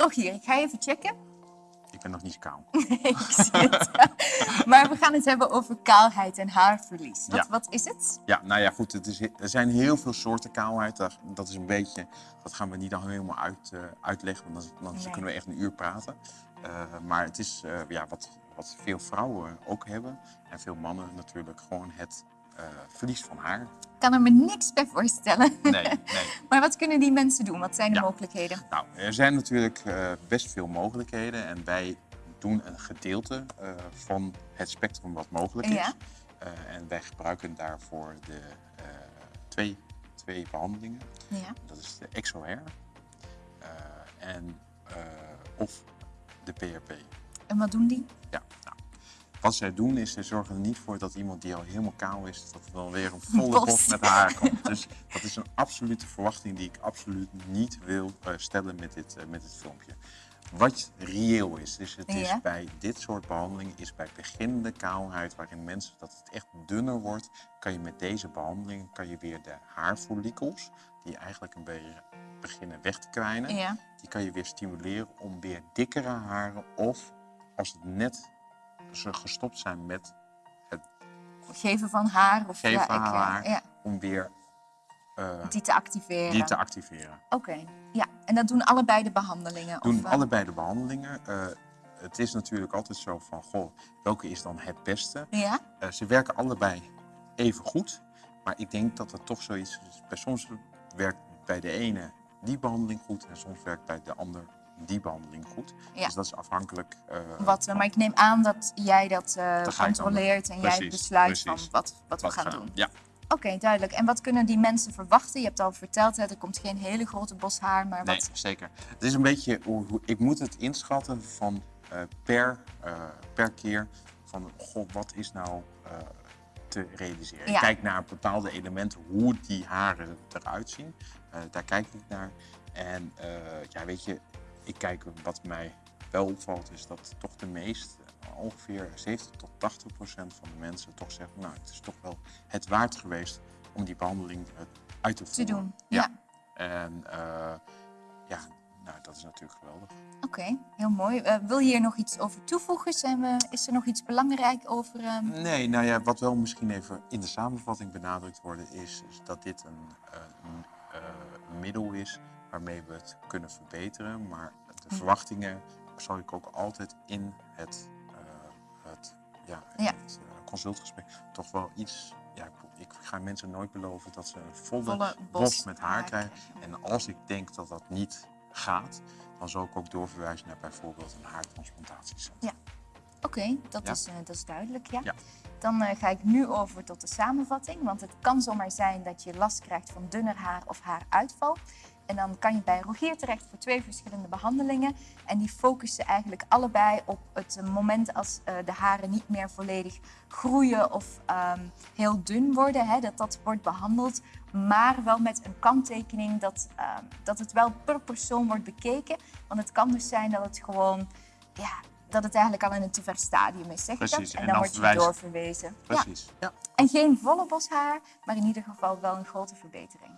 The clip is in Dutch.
Rogier, ik ga even checken. Ik ben nog niet kaal. Nee, ik zie het. maar we gaan het hebben over kaalheid en haarverlies. Wat, Ja. wat is het? Ja, nou ja, goed. Het is, er zijn heel veel soorten kaalheid. Dat is een beetje, dat gaan we niet al helemaal uit, eh, uitleggen, want dan, dan Nee. kunnen we echt een uur praten. Eh, maar het is eh, ja, wat, wat veel vrouwen ook hebben en veel mannen natuurlijk gewoon het eh, verlies van haar. Ik kan er me niks bij voorstellen. Nee, nee. maar wat kunnen die mensen doen? Wat zijn de Ja. mogelijkheden? Nou, er zijn natuurlijk eh, best veel mogelijkheden en wij doen een gedeelte eh, van het spectrum wat mogelijk is. Ja. En wij gebruiken daarvoor de twee, twee behandelingen. Ja. Dat is de eh, en, of de PRP. En wat doen die? Ja, wat zij doen is, ze zorgen er niet voor dat iemand die al helemaal kaal is, dat er dan weer een volle Bos. met haar komt. Dus dat is een absolute verwachting die ik absoluut niet wil eh, stellen met dit, eh, met dit filmpje. Wat reëel is, dus het is Ja. bij dit soort behandelingen, is bij beginnende kaalheid, waarin mensen dat het echt dunner wordt, kan je met deze behandeling kan je weer de haarfollikels, die eigenlijk een beetje beginnen weg te kwijnen, Ja. die kan je weer stimuleren om weer dikkere haren of als het net ze gestopt zijn met Geven van haar of geven ja, ik, van haar, ja, om weer eh, die te activeren. die te activeren. Oké, ja. En dat doen allebei de behandelingen? Doen of, eh, allebei de behandelingen. Eh, het is natuurlijk altijd zo van, goh, welke is dan het beste? Ja? Ze werken allebei even goed, maar ik denk dat er toch zoiets is. Soms werkt bij de ene die behandeling goed en soms werkt bij de ander die behandeling goed. Ja. Dus dat is afhankelijk. eh, Wat, eh, maar ik neem aan dat jij dat eh, controleert en jij besluit precies. van wat, wat we gaan doen. Ja, Oké, duidelijk. En wat kunnen die mensen verwachten? Je hebt al verteld, hè, er komt geen hele grote bos haar, maar nee, wat... zeker. Het is een beetje, hoe, hoe- ik moet het inschatten van per, per keer van, goh, wat is nou te realiseren? Ja. Ik kijk naar bepaalde elementen, hoe die haren eruit zien. Daar kijk ik naar. En ja, weet je, ik kijk wat mij wel opvalt, is dat toch de meest, eh, ongeveer 70 tot 80 procent van de mensen toch zeggen, nou, het is toch wel het waard geweest om die behandeling eh, uit te te voeren. doen. Ja. Ja. En eh, ja, nou, dat is natuurlijk geweldig. Oké, heel mooi. Eh, wil je hier nog iets over toevoegen? Zijn we, is er nog iets belangrijk over... ehm, Nee, nou ja, wat wel misschien even in de samenvatting benadrukt wordt, is, is dat dit een, een middel is waarmee we het kunnen verbeteren. Maar de verwachtingen zal ik ook altijd in het, eh, het, ja, in Ja. het eh, consultgesprek toch wel iets. Ja, ik, ik ga mensen nooit beloven dat ze een volle, Volle bos, bos met haar haar krijgen. En als ik denk dat dat niet gaat, dan zal ik ook doorverwijzen naar bijvoorbeeld een haartransplantatiecentra. Oké, dat, Ja. is, eh, dat is duidelijk, ja. Ja. Dan ga ik nu over tot de samenvatting. Want het kan zomaar zijn dat je last krijgt van dunner haar of haaruitval. En dan kan je bij Rogier terecht voor twee verschillende behandelingen. En die focussen eigenlijk allebei op het moment als eh, de haren niet meer volledig groeien of ehm, heel dun worden. Hè, dat dat wordt behandeld. Maar wel met een kanttekening dat, ehm, dat het wel per persoon wordt bekeken. Want het kan dus zijn dat het gewoon ja, dat het eigenlijk al in een te ver stadium is, zeg Precies, dat? En, dan, dan word je verwijzen- doorverwezen. Ja. Precies. Ja. En geen volle bos haar, maar in ieder geval wel een grote verbetering.